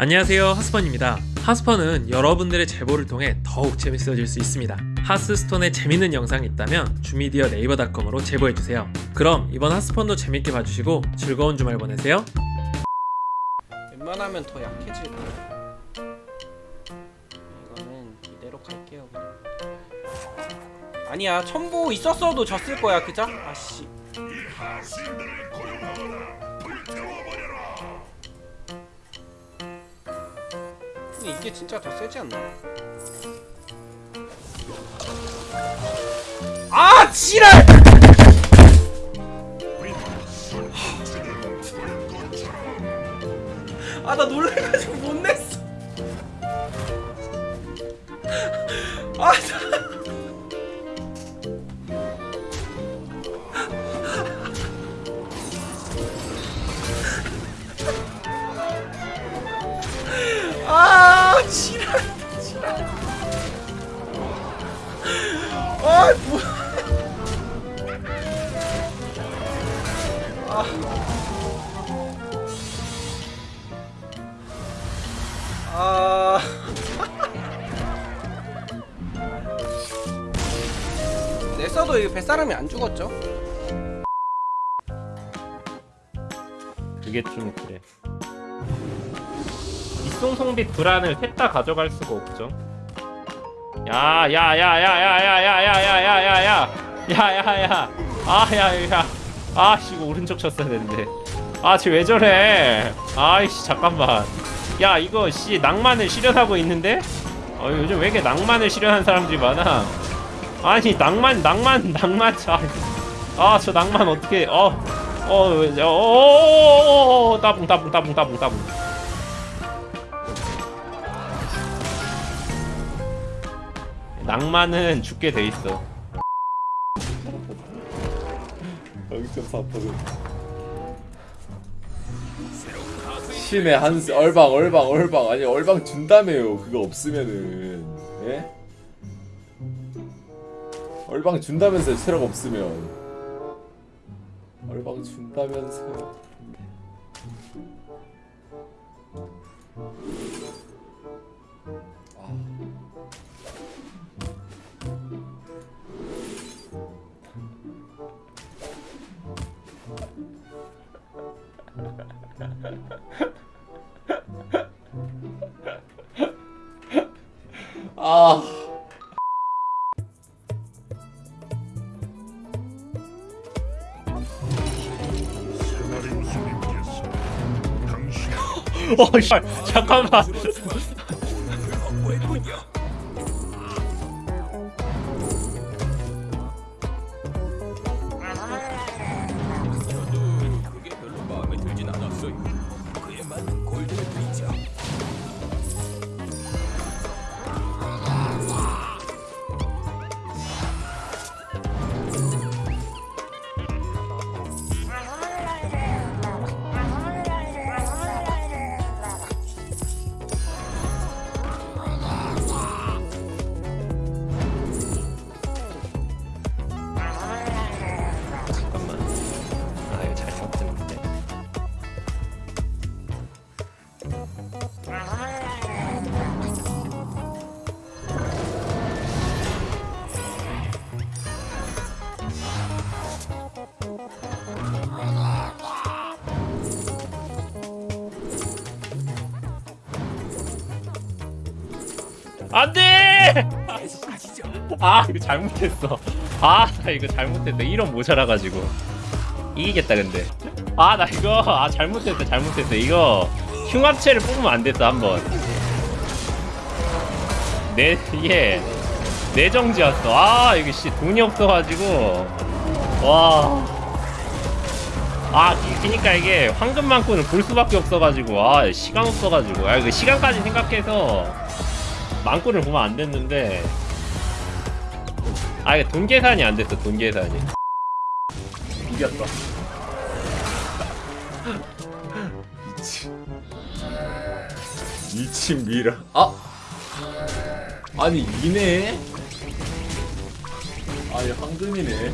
안녕하세요 하스펀입니다 하스펀은 여러분들의 제보를 통해 더욱 재밌어질 수 있습니다 하스스톤에 재밌는 영상이 있다면 주미디어 네이버닷컴으로 제보해주세요 그럼 이번 하스펀도 재밌게 봐주시고 즐거운 주말 보내세요 웬만하면 더 약해질 거예요. 이거는 이대로 갈게요. 그냥. 아니야 첨보 있었어도 졌을 거야 그자? 아씨. 근데 이게 진짜 더 세지 않나? 아 지랄! 아 나 놀래가지고 못 냈어. 아 나. 아 뭐. 아. 냈어도 이 뱃사람이 안 죽었죠? 그게 좀 그래. 이송송빛 불안을 셋 다 가져갈 수가 없죠. 야야야야야야야야야야야야 야야야 아야야 아씨 이거 오른쪽 쳤어야 되는데 아쟤왜 저래 아이씨 잠깐만 야 이거 씨 낭만을 실현하고 있는데 어 요즘 왜 이렇게 낭만을 실현한 사람들이 많아 아니 낭만 낭만 낭만 아저 낭만 어떻게 어어어어어어 따봉 따봉 따봉 따봉 따봉 낭만은 죽게 돼 있어. 0.4% 신의 한 수- 얼방 얼방 얼방 아니 얼방 준다며요 그거 없으면은. 예? 얼방 준다면서요 체력 없으면. 얼방 준다면서요. 아 어, 씨, 잠깐만. 안돼! 아 이거 잘못했어. 아나 이거 잘못했어. 이런 모자라가지고 이기겠다 근데. 아 나 이거 아 잘못했어 잘못했어. 이거 흉합체를 뽑으면 안 됐어 한번. 내 이게 내정지였어. 아 이게 씨 돈이 없어가지고 와. 아, 그니까 이게 황금만큼은 볼 수밖에 없어가지고, 아, 시간 없어가지고, 아, 그 시간까지 생각해서 망고를 보면 안 됐는데, 아, 이게 돈 계산이 안 됐어, 돈 계산이. 이겼다 미친. 미친 미라. 아! 아니 이네? 아니 황금이네